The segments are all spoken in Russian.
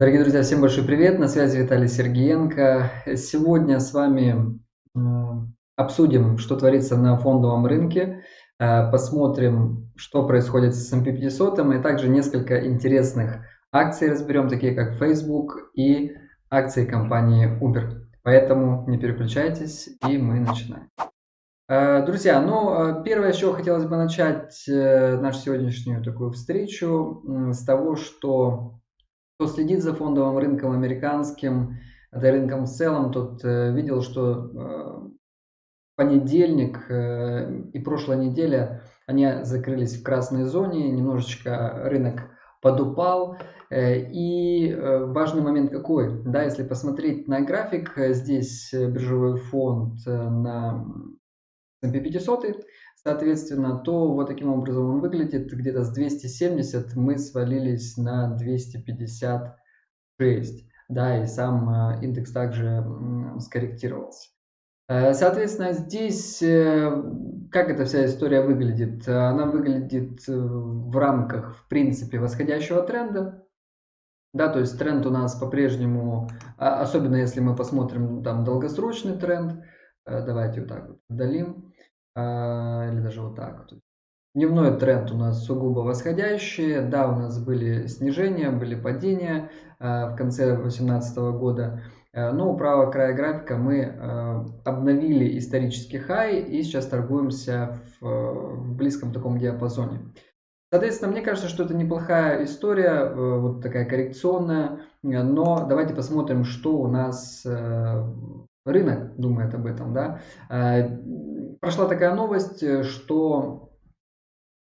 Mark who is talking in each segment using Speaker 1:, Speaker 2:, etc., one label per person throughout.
Speaker 1: Дорогие друзья, всем большой привет! На связи Виталий Сергеенко. Сегодня с вами обсудим, что творится на фондовом рынке, э, посмотрим, что происходит с S&P 500, и также несколько интересных акций разберем, такие как Facebook и акции компании Uber. Поэтому не переключайтесь, и мы начинаем. Э, друзья, ну, э, первое, с чего хотелось бы начать нашу сегодняшнюю такую встречу, с того, что кто следит за фондовым рынком американским, да рынком в целом, тот э, видел, что э, понедельник э, и прошлая неделя они закрылись в красной зоне, немножечко рынок подупал. И важный момент какой? Да, если посмотреть на график, здесь биржевой фонд на S&P 500, Соответственно, то вот таким образом он выглядит. Где-то с 270 мы свалились на 256. Да, и сам э, индекс также скорректировался. Э, соответственно, здесь э, как эта вся история выглядит? Она выглядит в рамках, в принципе, восходящего тренда. Да, то есть тренд у нас по-прежнему, а, особенно если мы посмотрим там долгосрочный тренд, давайте вот так вот удалим. А, или даже вот так. Дневной тренд у нас сугубо восходящий. Да, у нас были снижения, были падения а, в конце 2018 года. А, но у правого края графика мы обновили исторический хай и сейчас торгуемся в близком таком диапазоне. Соответственно, мне кажется, что это неплохая история, вот такая коррекционная, но давайте посмотрим, что у нас рынок думает об этом. Да? Прошла такая новость, э, что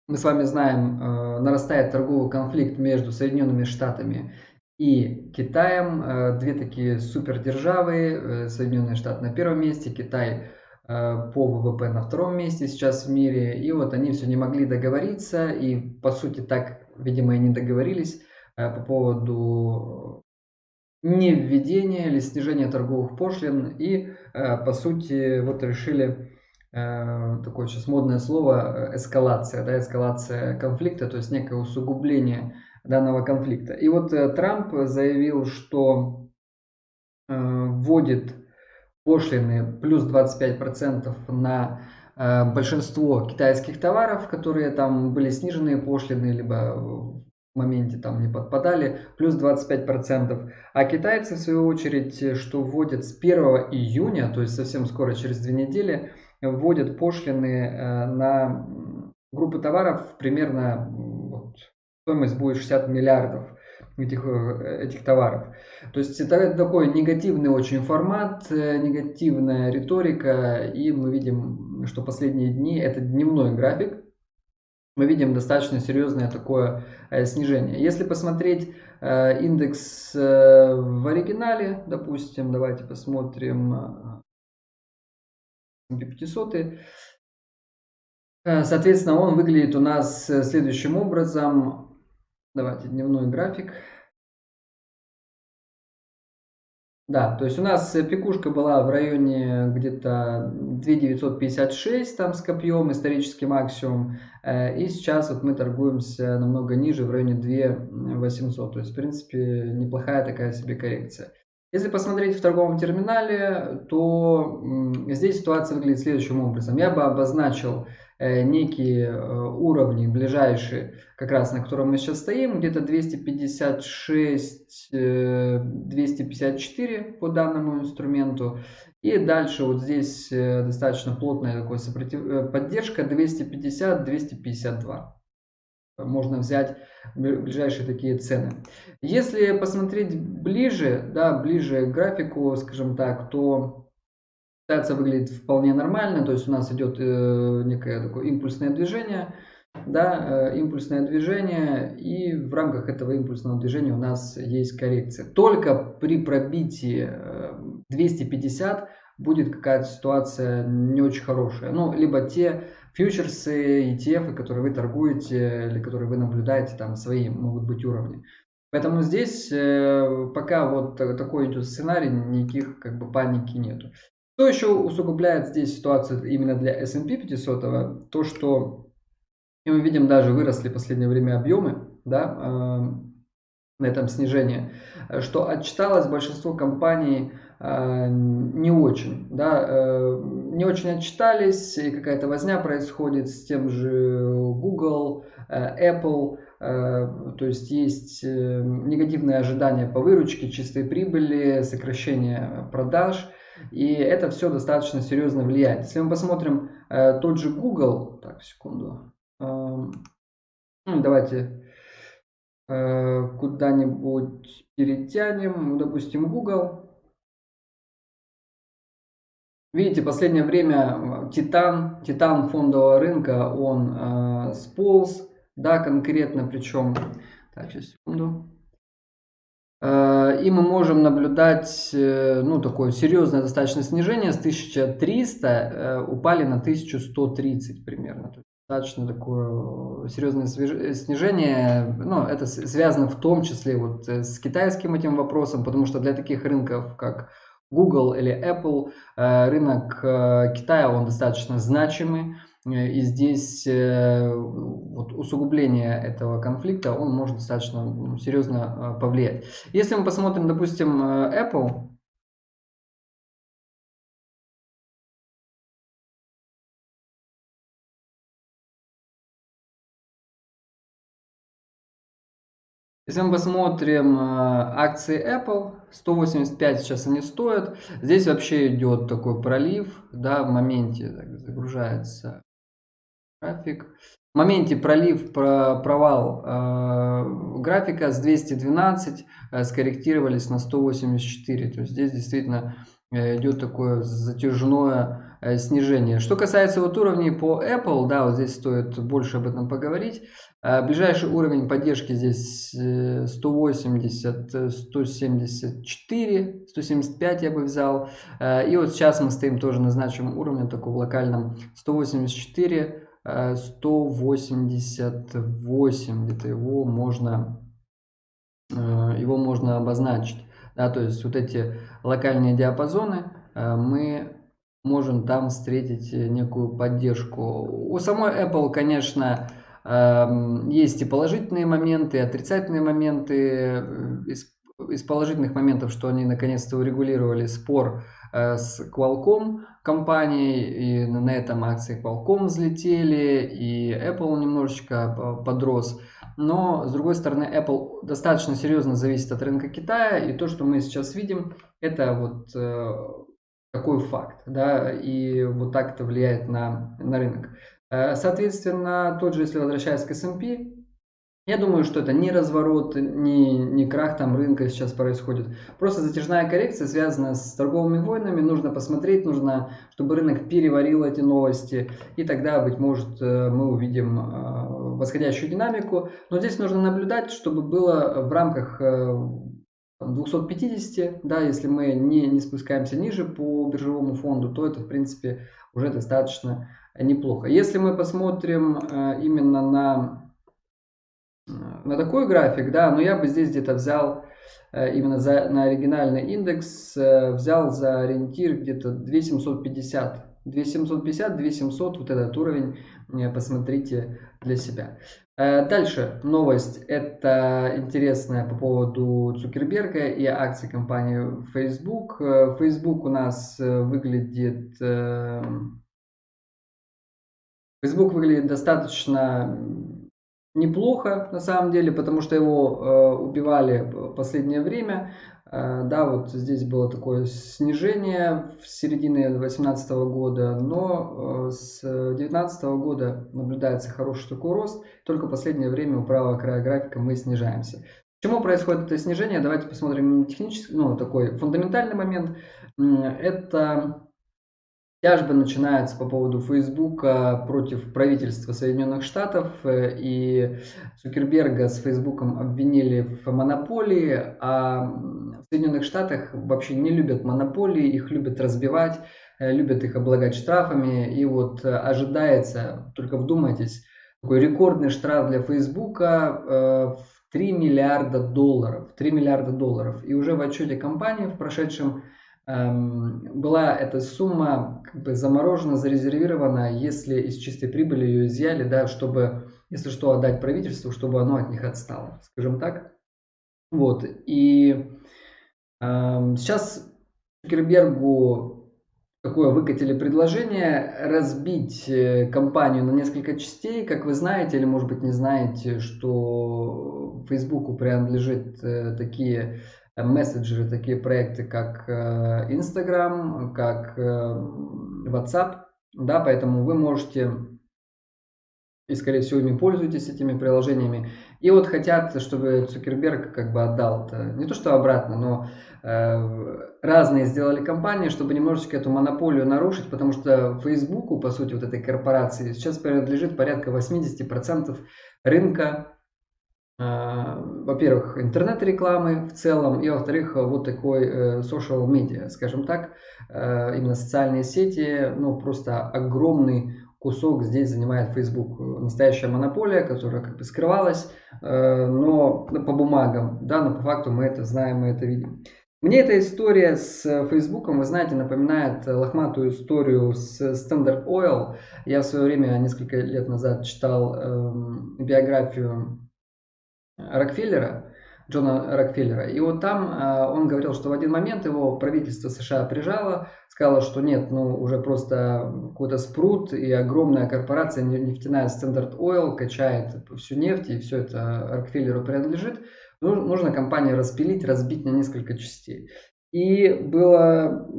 Speaker 1: мы с вами знаем, э, нарастает торговый конфликт между Соединенными Штатами и Китаем. Э, две такие супердержавы, Соединенные Штаты на первом месте, Китай по ВВП на втором месте сейчас в мире. И вот они все не могли договориться и по сути так, видимо, и не договорились по поводу не введения или снижения торговых пошлин и по сути вот решили такое сейчас модное слово э, эскалация, да, эскалация конфликта, то есть некое усугубление данного конфликта. И вот э, Трамп заявил, что вводит пошлины плюс 25% на большинство китайских товаров, которые там были сниженные пошлины, либо в моменте там не подпадали, плюс 25%. А китайцы, в свою очередь, что вводят с 1 июня, то есть совсем скоро, через две недели, вводят пошлины э, на группы товаров примерно вот, стоимость будет 60 миллиардов этих, э, этих товаров. То есть это такой негативный очень формат, э, негативная риторика, и мы видим, что последние дни это дневной график, мы видим достаточно серьезное такое снижение. Если посмотреть индекс в оригинале, допустим, давайте посмотрим 500. Э, соответственно, он выглядит у нас э, следующим образом. Давайте дневной график. Да, то есть у нас э, пикушка была в районе где-то 2956 там с копьем, исторический максимум. И сейчас вот мы торгуемся намного ниже, в районе 2800. То есть, в принципе, неплохая такая себе коррекция. Если посмотреть в торговом терминале, то здесь ситуация выглядит следующим образом. Я бы обозначил э, некие э, уровни ближайшие, как раз на котором мы сейчас стоим, где-то 256, 254 э, по данному инструменту. И дальше вот здесь достаточно плотная сопротив... поддержка 250-252 можно взять ближайшие такие цены. Если посмотреть ближе, да, ближе к графику, скажем так, то ситуация выглядит вполне нормально, то есть у нас идет э, некое такое импульсное движение, да, э, импульсное движение, и в рамках этого импульсного движения у нас есть коррекция. Только при пробитии э, 250 будет какая-то ситуация не очень хорошая. Ну, либо те фьючерсы, ETF, которые вы торгуете или которые вы наблюдаете, там свои могут быть уровни. Поэтому здесь э, пока вот такой идет сценарий, никаких как бы паники нету. Что еще усугубляет здесь ситуацию именно для S&P 500? То, что мы видим даже выросли в последнее время объемы, да, на этом снижении, что отчиталось большинство компаний э, не очень, да, э, не очень отчитались, и какая-то возня происходит с тем же Google, э, Apple, то есть есть негативные ожидания по выручке, чистой прибыли, сокращение продаж, и это все достаточно серьезно влияет. Если мы посмотрим тот же Google, так, секунду, давайте Э, куда-нибудь перетянем, ну, допустим, Google. Видите, последнее время Титан, Титан фондового рынка, он э, сполз, да, конкретно, причем, так, сейчас, секунду. Э, и мы можем наблюдать, э, ну, такое серьезное достаточно снижение с 1300 э, упали на 1130 примерно достаточно такое серьезное снижение. Ну, это связано в том числе вот э, с китайским этим вопросом, потому что для таких рынков, как Google или Apple, э, рынок э, Китая, он достаточно значимый. И здесь вот, усугубление этого конфликта, он может достаточно ну, серьезно повлиять. Если мы посмотрим, допустим, Apple, Если мы посмотрим э, акции Apple, 185 сейчас они стоят. Здесь вообще идет такой пролив, да, в моменте так, загружается график. В моменте пролив, провал э, графика с 212 э, скорректировались на 184. То есть здесь действительно э, идет такое затяжное снижение. Что касается вот уровней по Apple, да, вот здесь стоит больше об этом поговорить. А, ближайший уровень поддержки здесь 180, 174, 175 я бы взял. А, и вот сейчас мы стоим тоже на значимом уровне, таком локальном 184, 188, где-то его можно, его можно обозначить. Да, то есть вот эти локальные диапазоны мы можем там встретить некую поддержку. У самой Apple, конечно, Эм, есть и положительные моменты, и отрицательные моменты. Э, из, из положительных моментов, что они наконец-то урегулировали спор э, с Qualcomm компанией, и на этом акции Qualcomm взлетели, и Apple немножечко подрос. Но, с другой стороны, Apple достаточно серьезно зависит от рынка Китая, и то, что мы сейчас видим, это вот э, такой факт, да, и вот так это влияет на, на рынок. Э, соответственно, тот же, если возвращаясь к S&P, я думаю, что это не разворот, не, не крах там рынка сейчас происходит. Просто затяжная коррекция связана с торговыми войнами. Нужно посмотреть, нужно, чтобы рынок переварил эти новости. И тогда, быть может, э, мы увидим э, восходящую динамику. Но здесь нужно наблюдать, чтобы было в рамках 250, да, если мы не, не спускаемся ниже по биржевому фонду, то это, в принципе, уже достаточно неплохо. Если мы посмотрим э, именно на, э, на такой график, да, но я бы здесь где-то взял э, именно за, на оригинальный индекс, взял за ориентир где-то 2750. 2750, 2700, вот этот уровень, посмотрите для себя. Дальше новость, это интересная по поводу Цукерберга и акций компании Facebook. Facebook у нас выглядит Facebook выглядит достаточно неплохо на самом деле, потому что его э, убивали в последнее время. Э, да, вот здесь было такое снижение в середине 2018 года, но э, с 2019 года наблюдается хороший такой рост. Только последнее время у правого края графика мы снижаемся. Почему происходит это снижение? Давайте посмотрим технический, ну такой фундаментальный момент. Это Тяжба начинается по поводу Фейсбука против правительства Соединенных Штатов, э, и Цукерберга с Фейсбуком обвинили в монополии, а в Соединенных Штатах вообще не любят монополии, их любят разбивать, э, любят их облагать штрафами, и вот э, ожидается, только вдумайтесь, такой рекордный штраф для Фейсбука в 3 миллиарда долларов, 3 миллиарда долларов, и уже в отчете компании в прошедшем Эм, была эта сумма как бы заморожена, зарезервирована, если из чистой прибыли ее изъяли, да, чтобы, если что, отдать правительству, чтобы оно от них отстало, скажем так. Вот, и э, сейчас Цукербергу такое выкатили предложение разбить э, компанию на несколько частей. Как вы знаете, или может быть не знаете, что Фейсбуку принадлежит э, такие мессенджеры, такие проекты, как Instagram, как WhatsApp. Да, поэтому вы можете и, скорее всего, ими пользуетесь этими приложениями. И вот хотят, чтобы Цукерберг как бы отдал это, не то что обратно, но э, разные сделали компании, чтобы немножечко эту монополию нарушить, потому что Фейсбуку, по сути, вот этой корпорации, сейчас принадлежит порядка 80% рынка, э, во-первых, интернет-рекламы в целом, и во-вторых, вот такой э, social media, скажем так, э, именно социальные сети, ну, просто огромный кусок здесь занимает Facebook. Настоящая монополия, которая как бы скрывалась, э, но по бумагам, да, но по факту мы это знаем, мы это видим. Мне эта история с Facebook, вы знаете, напоминает лохматую историю с Standard Oil. Я в свое время, несколько лет назад, читал эм, биографию Рокфеллера, Джона Рокфеллера. И вот там э, он говорил, что в один момент его правительство США прижало, сказала, что нет, ну уже просто какой-то спрут и огромная корпорация нефтяная Standard Oil качает всю нефть и все это Рокфеллеру принадлежит. Нужно компанию распилить, разбить на несколько частей. И было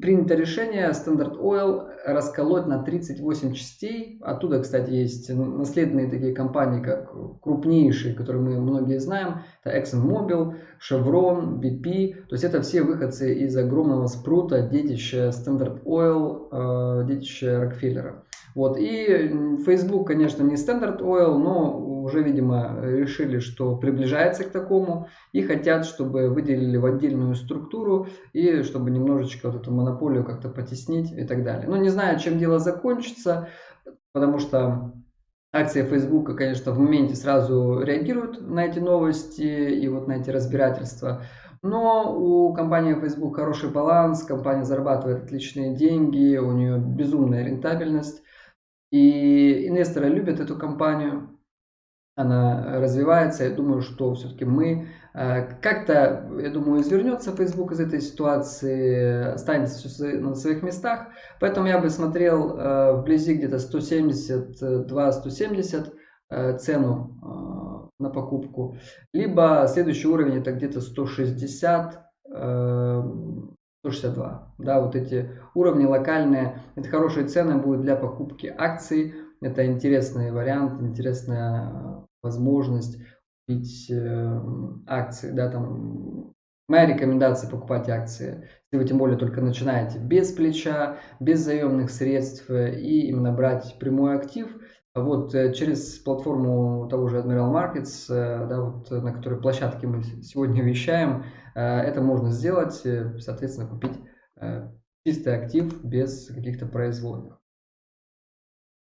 Speaker 1: принято решение Standard Oil расколоть на 38 частей. Оттуда, кстати, есть наследные такие компании, как крупнейшие, которые мы многие знаем. Это ExxonMobil, Chevron, BP. То есть это все выходцы из огромного спрута, детища Standard Oil, э, детища Рокфеллера. Вот. И Facebook, конечно, не Standard Oil, но уже, видимо, решили, что приближается к такому и хотят, чтобы выделили в отдельную структуру и чтобы немножечко вот эту монополию как-то потеснить и так далее. Но не знаю, чем дело закончится, потому что акции Facebook, конечно, в моменте сразу реагируют на эти новости и вот на эти разбирательства. Но у компании Facebook хороший баланс, компания зарабатывает отличные деньги, у нее безумная рентабельность. И инвесторы любят эту компанию, она развивается. Я думаю, что все-таки мы э, как-то, я думаю, извернется Facebook из этой ситуации, останется все на своих местах. Поэтому я бы смотрел э, вблизи где-то 172-170 э, цену на покупку. Либо следующий уровень это где-то 160 162. Да, вот эти уровни локальные, это хорошие цены будут для покупки акций. Это интересный вариант, интересная возможность купить э, акции. Да, там, моя рекомендация покупать акции, если вы тем более только начинаете без плеча, без заемных средств и именно брать прямой актив. Вот э, через платформу того же Admiral Markets, э, да, вот, на которой площадке мы сегодня вещаем, Э, это можно сделать, э, соответственно, купить э, чистый актив без каких-то производных.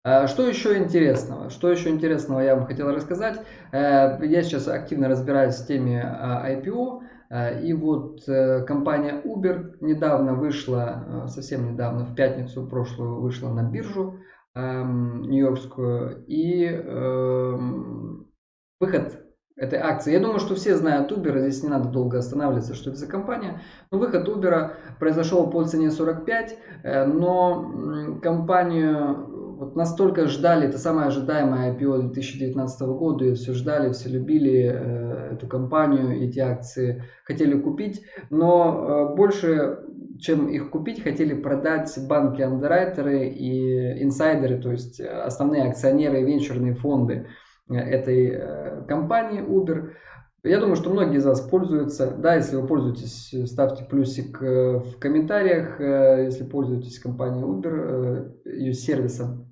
Speaker 1: Что еще интересного? Что еще интересного я вам хотел рассказать? Я сейчас активно разбираюсь в теме IPO. И вот компания Uber недавно вышла, совсем недавно, в пятницу прошлую вышла на биржу нью-йоркскую. И эм, выход этой акции. Я думаю, что все знают Uber, здесь не надо долго останавливаться, что это за компания. Но выход Uber произошел по цене 45, э, но компанию вот настолько ждали, это самое ожидаемое IPO 2019 года, и все ждали, все любили э, эту компанию, эти акции хотели купить, но э, больше чем их купить, хотели продать банки андеррайтеры и инсайдеры, то есть основные акционеры и венчурные фонды этой э, компании Uber. Я думаю, что многие из вас пользуются. Да, если вы пользуетесь, ставьте плюсик э, в комментариях, э, если пользуетесь компанией Uber, ее сервисом.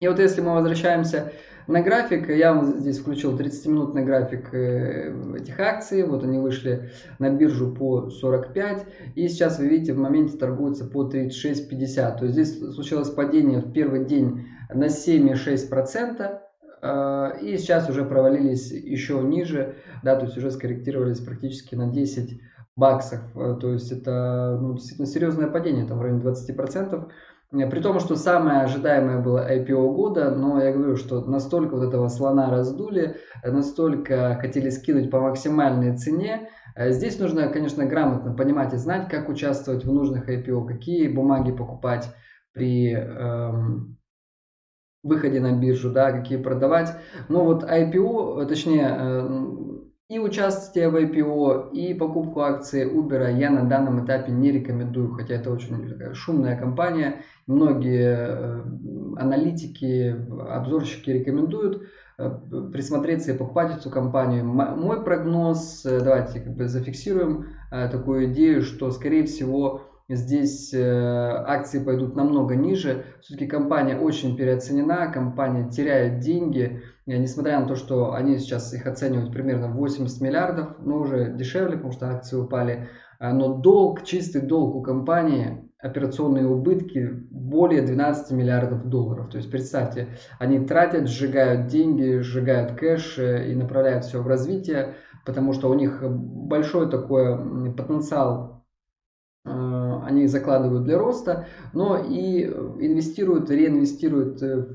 Speaker 1: И вот если мы возвращаемся на график, я вам здесь включил 30-минутный график этих акций. Вот они вышли на биржу по 45. И сейчас вы видите, в моменте торгуются по 36.50. То есть здесь случилось падение в первый день на 7,6%. А, и сейчас уже провалились еще ниже, да, то есть уже скорректировались практически на 10 баксов. А, то есть это ну, действительно серьезное падение, там в районе 20%. При том, что самое ожидаемое было IPO года, но я говорю, что настолько вот этого слона раздули, настолько хотели скинуть по максимальной цене. Здесь нужно, конечно, грамотно понимать и знать, как участвовать в нужных IPO, какие бумаги покупать при эм, выходе на биржу, да, какие продавать. Но вот IPO, точнее, э, и участие в IPO, и покупку акций Uber я на данном этапе не рекомендую, хотя это очень шумная компания. Многие э, аналитики, обзорщики рекомендуют э, присмотреться и покупать эту компанию. Мой прогноз, давайте как бы зафиксируем такую идею, что скорее всего Здесь э, акции пойдут намного ниже. Все-таки компания очень переоценена, компания теряет деньги. Несмотря на то, что они сейчас их оценивают примерно 80 миллиардов, но уже дешевле, потому что акции упали. А, но долг, чистый долг у компании, операционные убытки более 12 миллиардов долларов. То есть представьте, они тратят, сжигают деньги, сжигают кэш э, и направляют все в развитие, потому что у них большой такой потенциал Э, они закладывают для роста, но и инвестируют, реинвестируют э,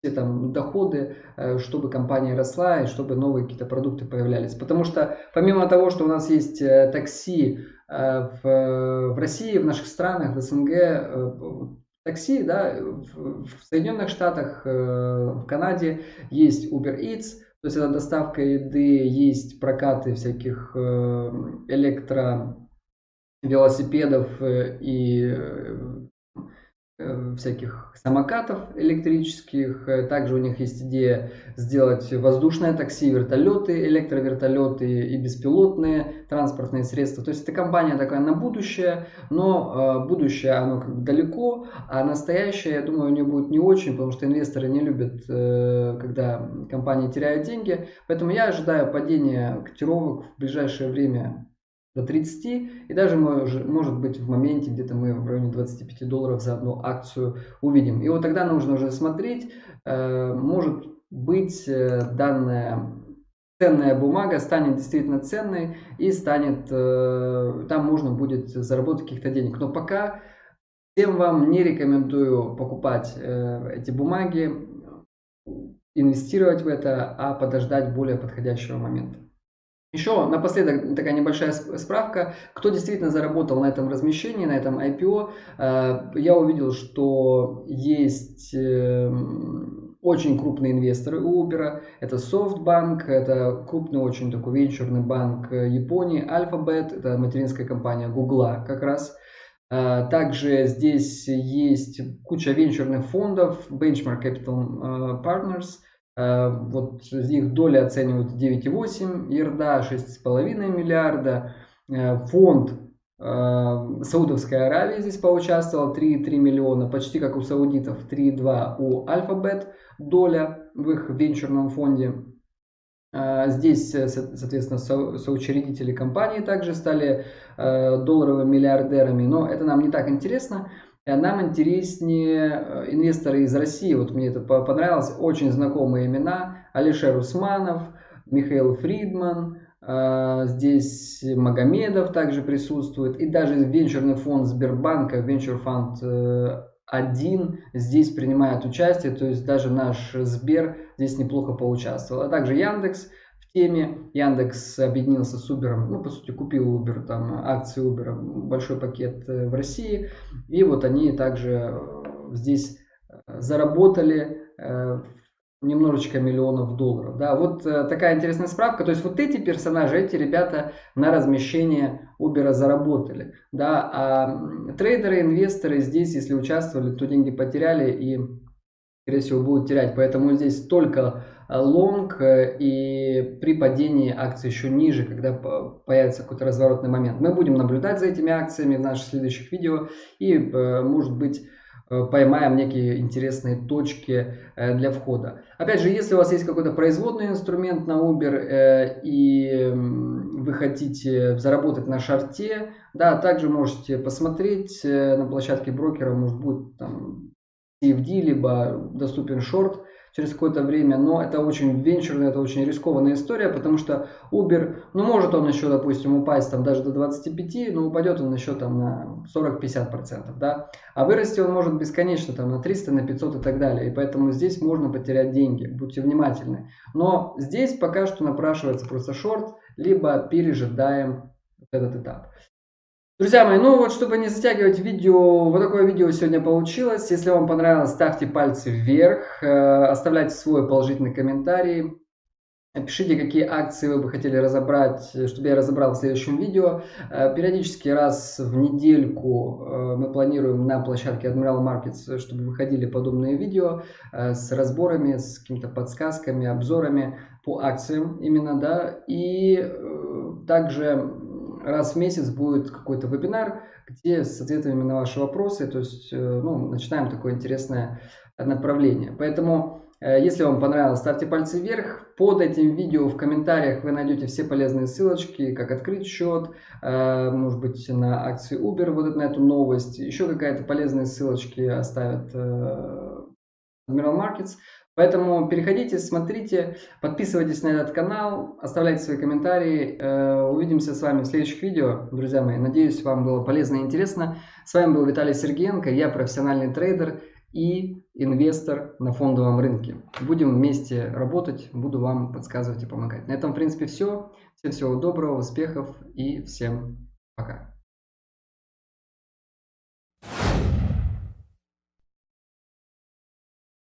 Speaker 1: все там доходы, э, чтобы компания росла и чтобы новые какие-то продукты появлялись. Потому что помимо того, что у нас есть такси в, в России, в наших странах, в СНГ, такси, да, в Соединенных Штатах, в Канаде есть Uber Eats, то есть это доставка еды, есть прокаты всяких электро велосипедов э, и э, э, всяких самокатов электрических. Также у них есть идея сделать воздушное такси, вертолеты, электровертолеты и беспилотные транспортные средства. То есть это компания такая на будущее, но будущее оно как бы далеко, а настоящее, я думаю, у нее будет не очень, потому что инвесторы не любят, когда компании теряют деньги. Поэтому я ожидаю падения котировок в ближайшее время до 30 и даже может быть в моменте где-то мы в районе 25 долларов за одну акцию увидим. И вот тогда нужно уже смотреть, э, может быть э, данная ценная бумага станет действительно ценной и станет, э, там можно будет заработать каких-то денег. Но пока всем вам не рекомендую покупать эти бумаги, инвестировать в это, а подождать более подходящего момента. Еще напоследок такая небольшая справка, кто действительно заработал на этом размещении, на этом IPO. Э, я увидел, что есть эм, очень крупные инвесторы у Uber. Это SoftBank, это крупный очень такой венчурный банк Японии, Alphabet, это материнская компания Google как раз. Э, также здесь есть куча венчурных фондов, Benchmark Capital э, Partners – Э, вот их доли оценивают 9,8 ерда, 6,5 миллиарда. Э, фонд э, Саудовской Аравии здесь поучаствовал 3,3 миллиона, почти как у саудитов, 3,2 у Alphabet доля в их венчурном фонде. Здесь, соответственно, соучредители компании также стали долларовыми миллиардерами, но это нам не так интересно. Нам интереснее э, инвесторы из России. Вот мне это понравилось. Очень знакомые имена. Алишер Усманов, Михаил Фридман, э, здесь Магомедов также присутствует. И даже венчурный фонд Сбербанка, Venture Fund 1 здесь принимает участие. То есть даже наш Сбер здесь неплохо поучаствовал. А также Яндекс – теме. Яндекс объединился с Uber, ну, по сути, купил Uber, там, акции Uber, большой пакет э, в России. И вот они также э, здесь э, заработали немножечко миллионов долларов. Да, вот такая интересная справка. То есть вот эти персонажи, эти ребята на размещение Uber заработали. Да, а трейдеры, инвесторы здесь, если участвовали, то деньги потеряли и, скорее всего, будут терять. Поэтому здесь только лонг э, и при падении акций еще ниже, когда появится какой-то разворотный момент. Мы будем наблюдать за этими акциями в наших следующих видео и, э, может быть, э, поймаем некие интересные точки для входа. Опять же, если у вас есть какой-то производный инструмент на Uber и вы хотите заработать на шарте, да, также можете посмотреть на площадке брокера, может будет там CFD, либо доступен шорт, через какое-то время, но это очень венчурная, это очень рискованная история, потому что Uber, ну может он еще, допустим, упасть там даже до 25, но упадет он еще там на 40-50%, да, а вырасти он может бесконечно там на 300, на 500 и так далее, и поэтому здесь можно потерять деньги, будьте внимательны. Но здесь пока что напрашивается просто шорт, либо пережидаем этот этап. Друзья мои, ну вот чтобы не затягивать видео, вот такое видео сегодня получилось. Если вам понравилось, ставьте пальцы вверх, э, оставляйте свой положительный комментарий. Пишите, какие акции вы бы хотели разобрать, чтобы я разобрал в следующем видео. Э, периодически раз в недельку э, мы планируем на площадке Admiral Markets, чтобы выходили подобные видео с разборами, с какими-то подсказками, обзорами по акциям именно, да. И также раз в месяц будет какой-то вебинар, где с ответами на ваши вопросы, то есть э, ну, начинаем такое интересное направление. Поэтому, э, если вам понравилось, ставьте пальцы вверх. Под этим видео в комментариях вы найдете все полезные ссылочки, как открыть счет, э, может быть, на акции Uber, вот на эту новость. Еще какая-то полезные ссылочки оставят Admiral Markets. Поэтому переходите, смотрите, подписывайтесь на этот канал, оставляйте свои комментарии. Э, увидимся с вами в следующих видео, друзья мои. Надеюсь, вам было полезно и интересно. С вами был Виталий Сергеенко, я профессиональный трейдер и инвестор на фондовом рынке. Будем вместе работать, буду вам подсказывать и помогать. На этом, в принципе, все. Всем всего доброго, успехов и всем пока.